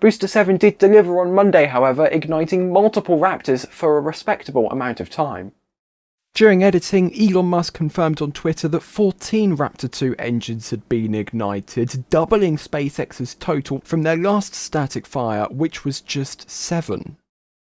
Booster 7 did deliver on Monday however, igniting multiple Raptors for a respectable amount of time. During editing, Elon Musk confirmed on Twitter that 14 Raptor 2 engines had been ignited, doubling SpaceX's total from their last static fire, which was just 7.